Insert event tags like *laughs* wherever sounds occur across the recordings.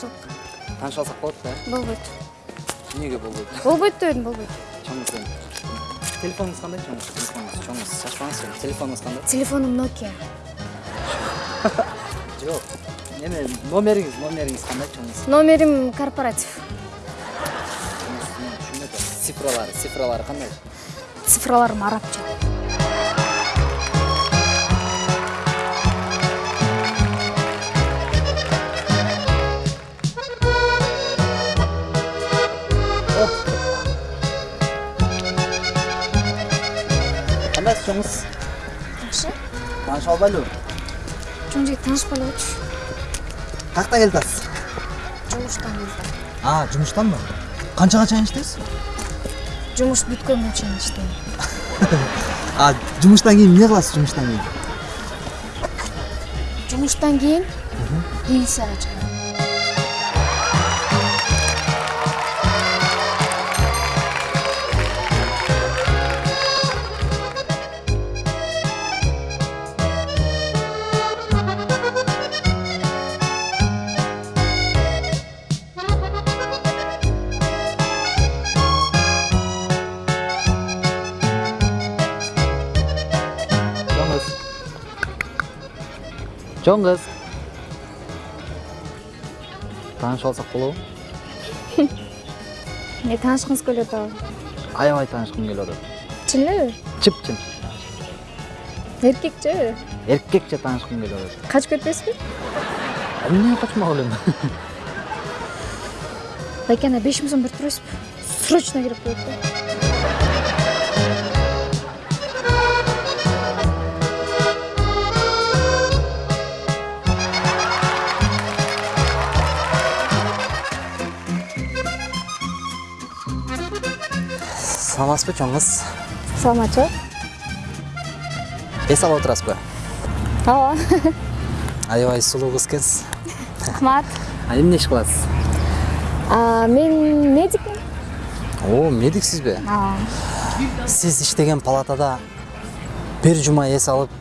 тааныша алсак болот да болбойт эмнеге болбойт болбойт дебедим болбойт чоңуз эми телефонуңуз кандай чоңуз телефонуңуз чоңуз шашпаңыз эми телефонуңуз кандай телефонум nokia жок эме номериңиз номериңиз кандай чоңуз номерим корпоратив түшүнбөй атам цифралары цифралары кандай цифраларым арабча кандайсыз чоңуз жакшы тааныша албайлыбы чоң жигит таанышпай эле койчу каяктан келип атасыз жумуштан келдим а жумуштанбы канчага чейин иштейсиз жумуш бүткөнгө чейин иштейм а жумуштан кийин эмне кыласыз жумуштан кийин жумуштан кийин пенсияга чыгам чоң кыз таанышып алсак болобу эмне *laughs* таанышкыңыз келип атабы аябай таанышкым келип атат чын элеби чып чын эркекчи эркекче таанышкым келип атат качып кетпейсизби эмне качмак элем байке ана беш миң сом берип турасызбы срочно керек болот да саламатсызбы чоң кыз саламатчы эс алып отурасызбы ооба аябай сулуу кыз экенсиз рахмат а эмне иш кыласыз мен медикмин о медиксизби сиз иштеген палатада бир жума эс алып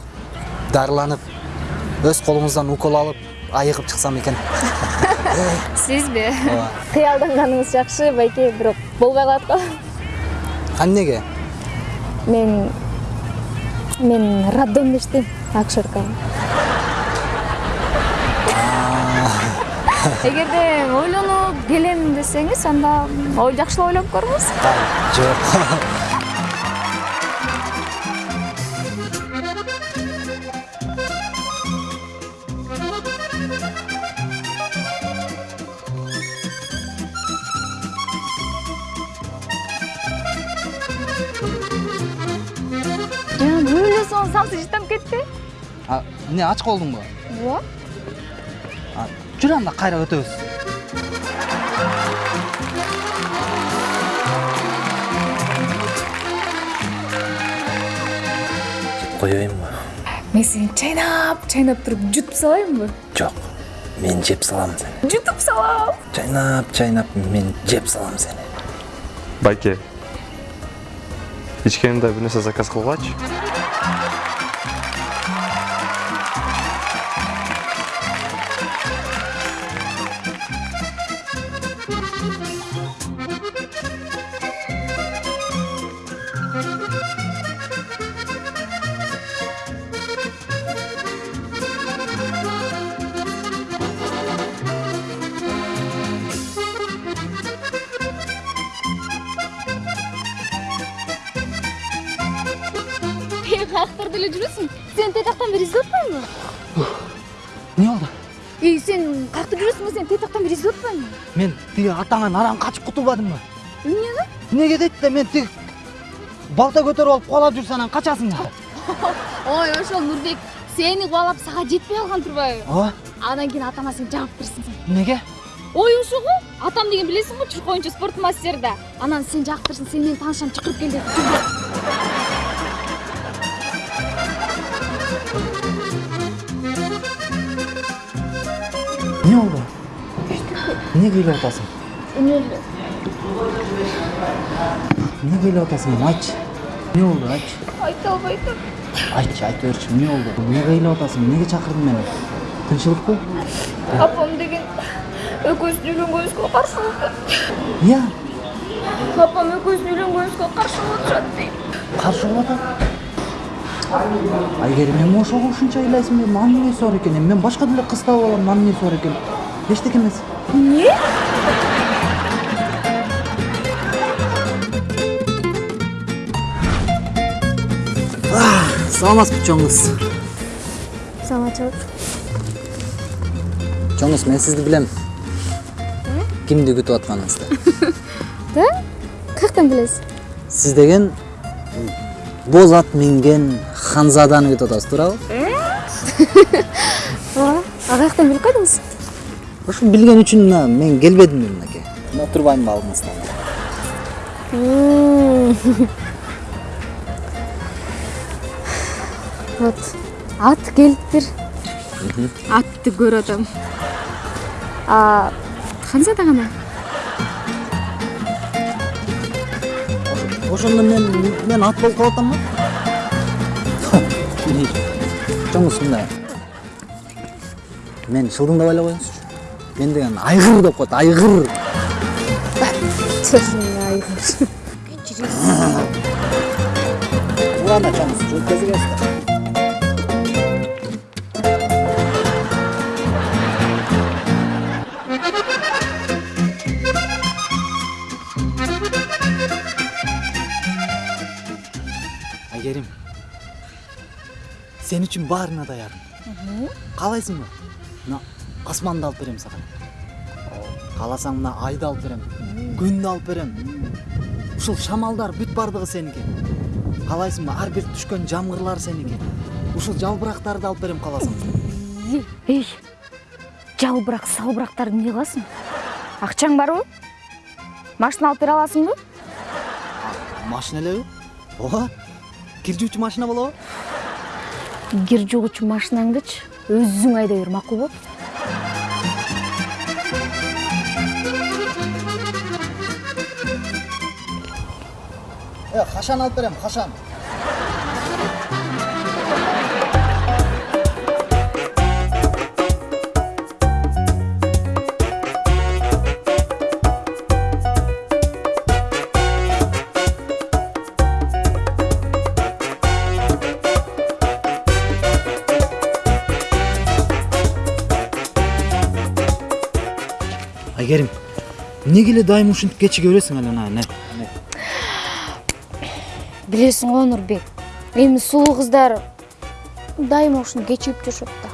дарыланып өз колуңуздан укол алып айыгып чыксам экен сизби ооба кыялданганыңыз жакшы байке бирок болбой калат го эмнеге мен мен роддомдо иштейм акушерка эгерде ойлонуп келем десеңиз анда ой жакшылап ойлонуп көрүңүз жок самсы жыттанып кетти а эмне ач калдыңбы ооба А, жүр анда кайра өтөбүз коеюнбу мен сени чайнап чайнап туруп жутуп салайынбы жок мен жеп салам сени жутуп салам чайнап чайнап мен жеп салам сени байке. Ичкенимде бир нерсе заказ кылгылачы Thank you. Каяктарда эле жүрөсүң сен тетактан бери издеп атпайбы эмне болду эй сен каякта жүрөсүң сен тетактан бери издеп атпайбы мен тиги атаңан арам качып кутулбадымбы эмнеге эмнеге дейт да мен тиги балта көтөрүп алып кубалап жүрсө анан качасың да ой ошол нурбек сени кубалап сага жетпей калган турбайбы ооба анан кийин атама сен жабып сен эмнеге ой ошо го атам деген билесиң го чурк оюнчу спорт да анан сен жактырсың сен менин таанышам чакырып кел деп ыйлап атасың эмне эле эмнеге ыйлап атасың эми айтчы эмне болду айтчы айта албайт атам айтчы айта берчи эмне болду эмнеге ыйлап атасың эмнеге чакырдың мени тынччылыкпы апам деген экөөбүздүн үйлөнгөнүбүзгө каршы болуп эмне апам экөөбүздүн үйлөнгөнүбүзгө каршы болуп атышат дейт каршы болуп атат айгерим эми ошого ушунча ыйлайсың эми анын эмнеси бар экен эми мен башка деле кыз таап алам анын эмнеси бар экен эчтеке эмес. Эмне саламатсызбы чоң кыз саламатчылык чоң кыз мен сизди билем. Кимди күтүп атканыңызды? *laughs* Да? Каяктан билесиз? Сиз деген боз ат минген ханзаданы күтүп атасыз туурабы ооба а каяктан билип кайдыңыз ошо билген үчүн мына мен келбедимби мынакей отурбаймынбы алдыңызда вот ат келиптир атты көрүп атам ханзада кана ошондо мен мен ат болуп калып атамбы мындай мен шылдыңдабай эле коюңузчу мен деген айгыр деп коет айгыр ладно чоң кыз жооп кезигесиздер айгерим сен үчүн баарына даярмын каалайсыңбы мына асманды алып берем сага кааласаң мына айды алып берем күндү алып берем ушул шамалдар бүт баардыгы сеники каалайсыңбы ар бир түшкөн жамгырлар сеники ушул жалбырактарды алып берем кааласаң эй жалбырак салбырактарды эмне кыласың акчаң барбы машина алып бере аласыңбы машина элеби ооба жуучу машина болобу кир жугучу машинаңдычы өзүң айдай бер макулбу э кашан алып берем кашан айгерим эмнеге эле дайым ушинтип кечиге бересиң эле не? Билесиң го нурбек эми сулуу кыздар дайыма ушинтип кечигип жүрүшөт да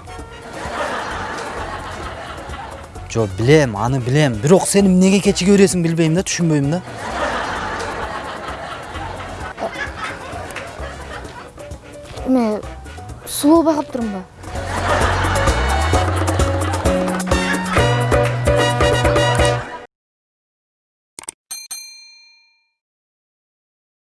жок билем аны билем бирок сен эмнеге кечиге бересиң билбейм да түшүнбөйм да. Эме сулуу байкап турумбу